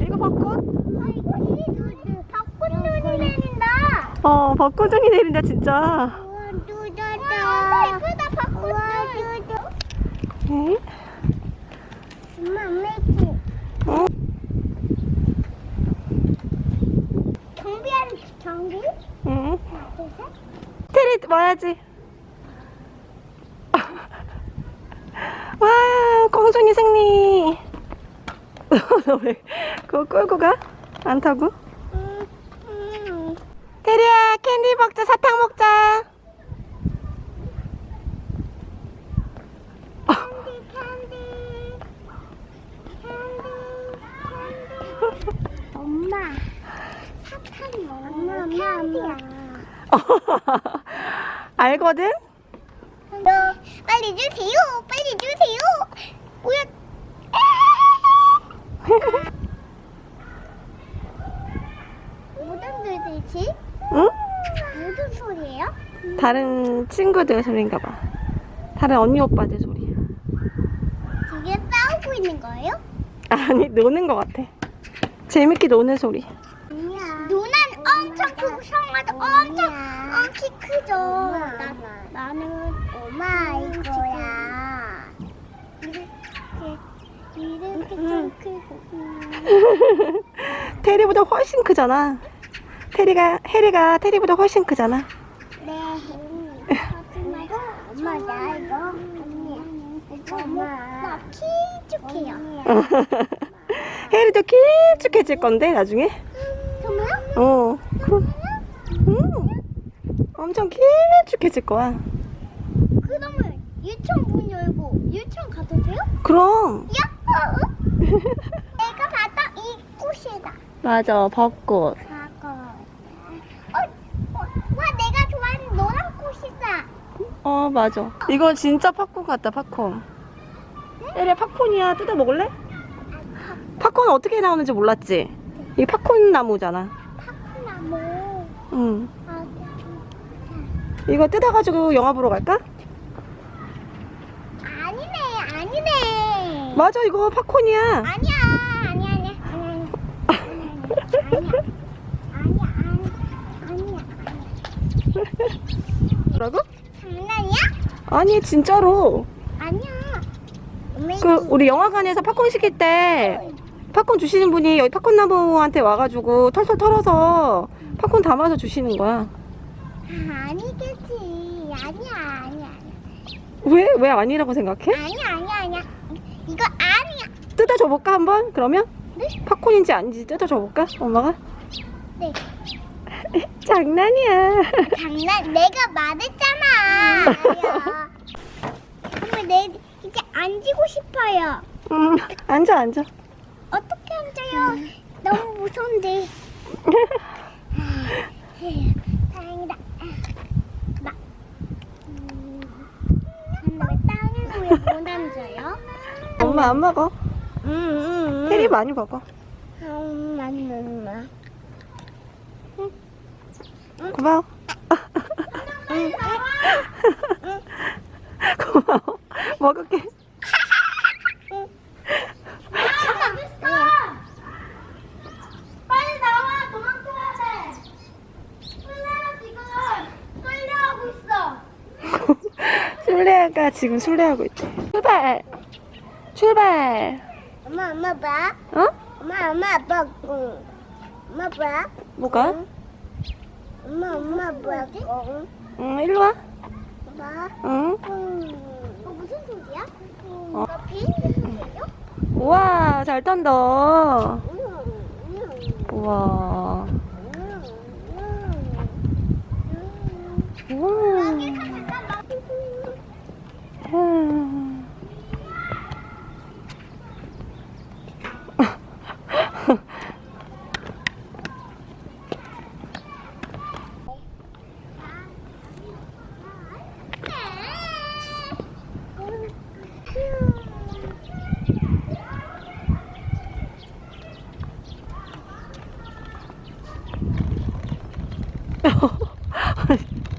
이거 벚꽃? 아, 벚꽃 눈이 내린다. 어, 벚꽃 눈이 내린다, 진짜. 우와, 누다다. 와, 예쁘다, 벚꽃 눈. 응? 엄마, 엄마지. 어? 경비하는 경비? 응. 테리 와야지. 와, 공중이 승리. 너 왜 그거 끌고 가? 안 타고? 음, 음. 테리야, 캔디 먹자, 사탕 먹자. 캔디, 캔디. 캔디, 캔디. 엄마, 사탕이 엄마, 엄마, 엄마. 알거든? 너 빨리 주세요. 빨리 주세요. 뭐야? 무슨 소리지? 응? 무슨 소리예요? 다른 친구들 소리인가 봐. 다른 언니 오빠들 소리야. 지금 싸우고 있는 거예요? 아니, 노는 것 같아. 재밌게 노는 소리. 엄청 풍성하다. 엄청 어, 키 크죠. 나, 나는 엄마 이거야. 이렇게 이렇게 좀 크고. 테리보다 훨씬 크잖아. 테리가, 해리가 테리보다 훨씬 크잖아. 네. 하지 말고 엄마 나 이거 언니 이거 엄마 나키 축해요. 해리도 길쭉해질 건데, 나중에. 어. 그, 음. 엄청 길쭉해질 거야. 그러면 유치원 문 열고 유치원 가도 돼요? 그럼. 야호! 내가 봤던 이 꽃이다. 맞아, 벚꽃. 어, 어, 와 내가 좋아하는 노란 꽃이다. 어, 맞아. 이거 진짜 팝콘 같다, 팝콘. 해리야, 팝콘이야. 뜯어 먹을래? 팝콘은 어떻게 나오는지 몰랐지? 이게 팝콘 나무잖아. 응. 아, 이거 뜯어가지고 영화 보러 갈까? 아니네, 아니네. 맞아, 이거 팝콘이야. 아니야, 아니야, 아니야, 아니야, 아니야, 아니야, 아니야, 아니야. 뭐라고? 장난이야? 아니, 진짜로. 아니야. 그, 우리 영화관에서 팝콘 시킬 때, 팝콘 주시는 분이 여기 팝콘 나무한테 와가지고 털털 털어서 팝콘 담아서 주시는 거야. 아, 아니겠지. 아니야, 아니야, 왜? 왜 아니라고 생각해? 아니야, 아니야, 아니야. 이거 아니야. 뜯어줘 볼까, 한번? 그러면? 네? 팝콘인지 아닌지 뜯어줘 볼까? 엄마가? 네. 장난이야. 장난 내가 말했잖아. 그러면 내 이제 앉고 싶어요. 음, 앉아, 앉아. 어떻게 앉아요? 너무 무서운데. 다행이다. 나. 음, 근데 왜 땅에 왜못 앉아요? 엄마 안 먹어. 음, 음, 테리 많이 먹어. 음, 마. 고마워. 고마워. 먹을게. 빨리 나와 도망쳐야 돼. 술래야 지금 술래하고 있어. 술래가 지금 술래하고 있대. 출발. 출발. 엄마 엄마 봐. 어? 엄마 엄마 아빠 응. 엄마 봐. 뭐가? 엄마 엄마 봐. 응. 응, 일로 와. 봐. 응. 응. 어 무슨 소리야? 어. 나 비행기 소리예요? 우와, 잘 탄다. 응. 응. 우와. 응. 응. 우와. whoa,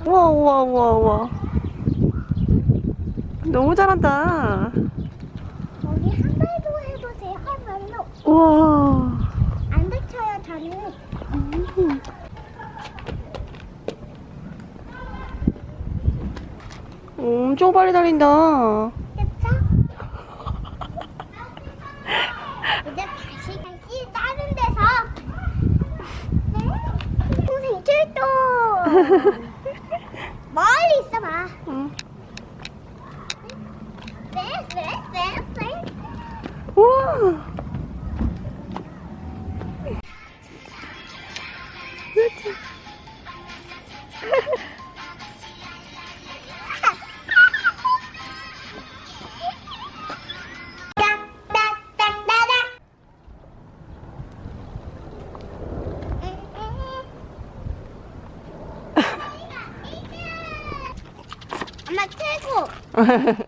whoa, whoa, whoa. 너무 잘한다 여기 한 발도 해보세요. 한 발도 우와 안 다쳐요 저는. 음. 엄청 빨리 달린다 그쵸? 이제 다시 다시 다른 데서 네? 동생 출동 멀 Whoa! I'm.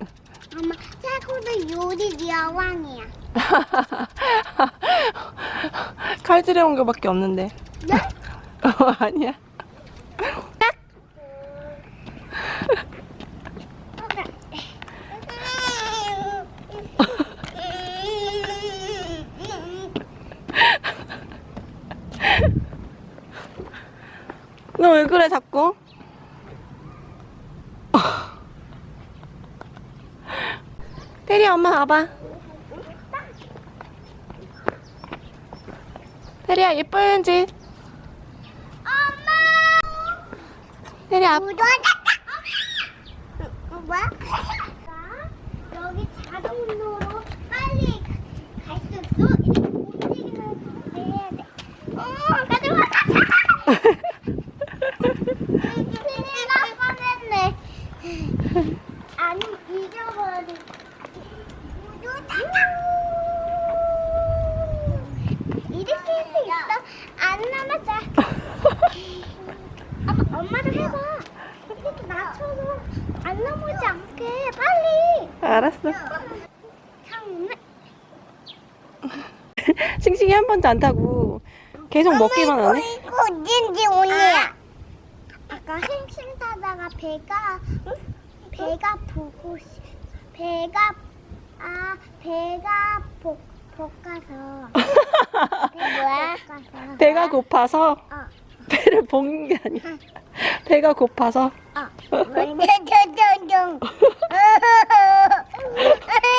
최고도 요리 여왕이야 칼질해 온 거밖에 없는데 네? 어, 아니야 너 왜 그래 자꾸? 테리 엄마 와봐. 테리야 예뻐야지. 엄마 테리 앞 뭐야? 여기 자동으로 빨리 갈 수 있어? 이렇게 움직이면서 해야 돼. 어, 가져와, 가져와! 큰일 날 뻔했네. 아니, 잊어버린. 무도하다! 이렇게 할 수 있어? 안 남았자. 아빠, 엄마도 해봐. 이렇게 낮춰서 안 넘어지 않게 빨리. 알았어. 형, 싱싱이 한 번도 안 타고 계속 먹기만 하네? 이거 어딘지 오냐? 아까 햄심 타다가 배가 응? 배가 보고 싶- 배가 아 배가 복 볶아서. 배 뭐야? 볶아서. 배가 고파서? 어, 배를 볶는 게 아니야. 배가 고파서? 어. 먼저 É.